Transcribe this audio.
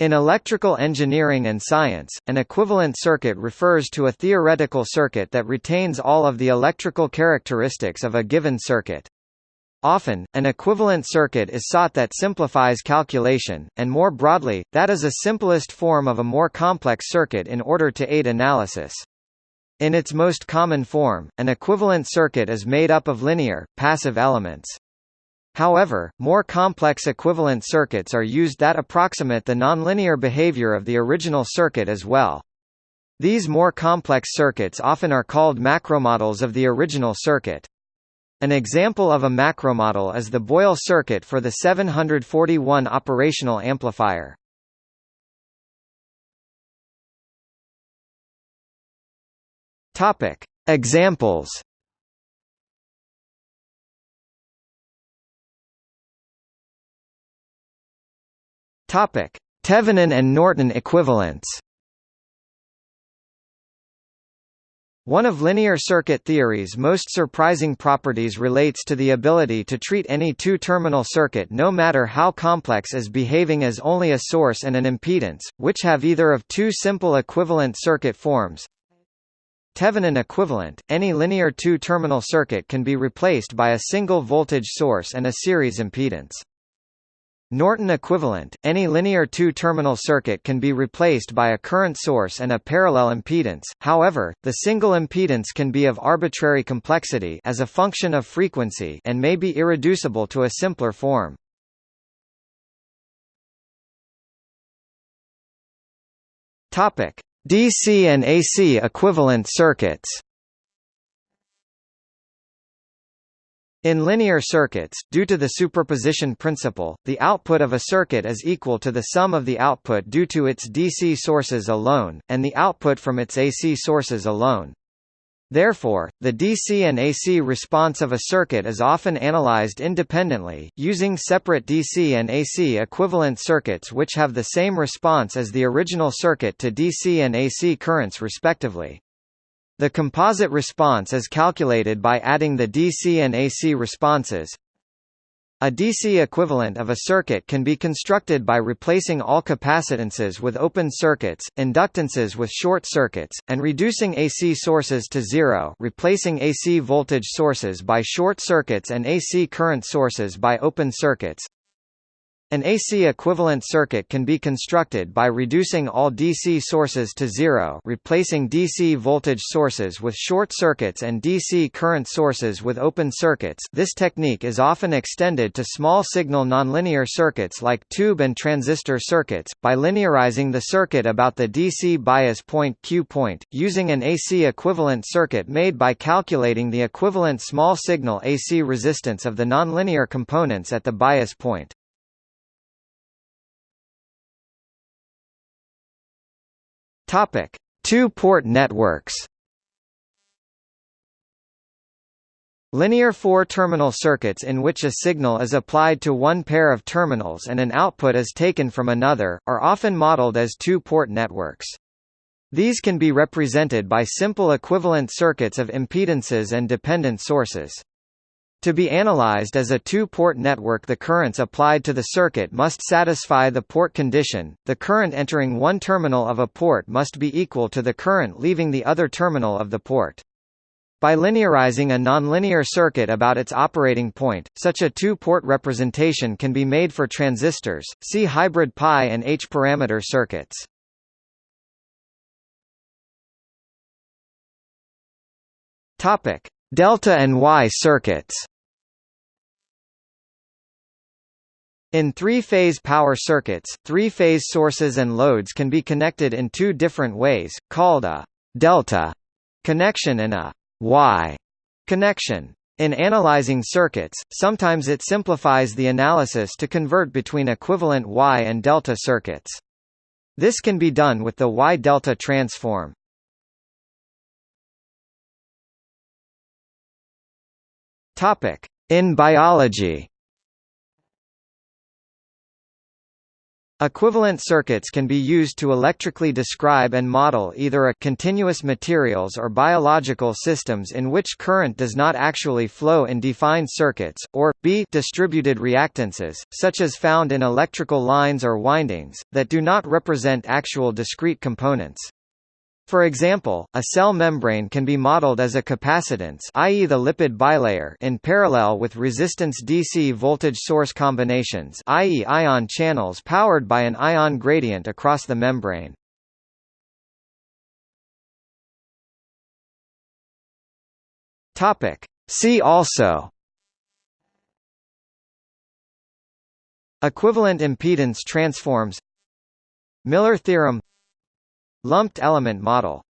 In electrical engineering and science, an equivalent circuit refers to a theoretical circuit that retains all of the electrical characteristics of a given circuit. Often, an equivalent circuit is sought that simplifies calculation, and more broadly, that is a simplest form of a more complex circuit in order to aid analysis. In its most common form, an equivalent circuit is made up of linear, passive elements. However, more complex equivalent circuits are used that approximate the nonlinear behavior of the original circuit as well. These more complex circuits often are called macromodels of the original circuit. An example of a macromodel is the Boyle circuit for the 741 operational amplifier. Examples Topic: Thevenin and Norton equivalents. One of linear circuit theory's most surprising properties relates to the ability to treat any two-terminal circuit no matter how complex as behaving as only a source and an impedance, which have either of two simple equivalent circuit forms. Thevenin equivalent, any linear two-terminal circuit can be replaced by a single voltage source and a series impedance. Norton equivalent, any linear two-terminal circuit can be replaced by a current source and a parallel impedance, however, the single impedance can be of arbitrary complexity as a function of frequency and may be irreducible to a simpler form. DC and AC equivalent circuits In linear circuits, due to the superposition principle, the output of a circuit is equal to the sum of the output due to its DC sources alone, and the output from its AC sources alone. Therefore, the DC and AC response of a circuit is often analyzed independently, using separate DC and AC equivalent circuits which have the same response as the original circuit to DC and AC currents respectively. The composite response is calculated by adding the DC and AC responses. A DC equivalent of a circuit can be constructed by replacing all capacitances with open circuits, inductances with short circuits, and reducing AC sources to zero replacing AC voltage sources by short circuits and AC current sources by open circuits. An AC equivalent circuit can be constructed by reducing all DC sources to zero replacing DC voltage sources with short circuits and DC current sources with open circuits this technique is often extended to small-signal nonlinear circuits like tube and transistor circuits, by linearizing the circuit about the DC bias point Q point, using an AC equivalent circuit made by calculating the equivalent small-signal AC resistance of the nonlinear components at the bias point. Topic: Two-port networks. Linear four-terminal circuits in which a signal is applied to one pair of terminals and an output is taken from another, are often modeled as two-port networks. These can be represented by simple equivalent circuits of impedances and dependent sources. To be analyzed as a two-port network the currents applied to the circuit must satisfy the port condition, the current entering one terminal of a port must be equal to the current leaving the other terminal of the port. By linearizing a nonlinear circuit about its operating point, such a two-port representation can be made for transistors, see hybrid pi and H-parameter circuits. Topic: Delta and Y circuits In three-phase power circuits, three-phase sources and loads can be connected in two different ways, called a delta connection and a Y connection. In analyzing circuits, sometimes it simplifies the analysis to convert between equivalent Y and delta circuits. This can be done with the Y-delta transform. In biology. Equivalent circuits can be used to electrically describe and model either a continuous materials or biological systems in which current does not actually flow in defined circuits, or, b distributed reactances, such as found in electrical lines or windings, that do not represent actual discrete components. For example, a cell membrane can be modeled as a capacitance i.e. the lipid bilayer in parallel with resistance DC voltage source combinations i.e. ion channels powered by an ion gradient across the membrane. Topic. See also Equivalent impedance transforms Miller theorem Lumped element model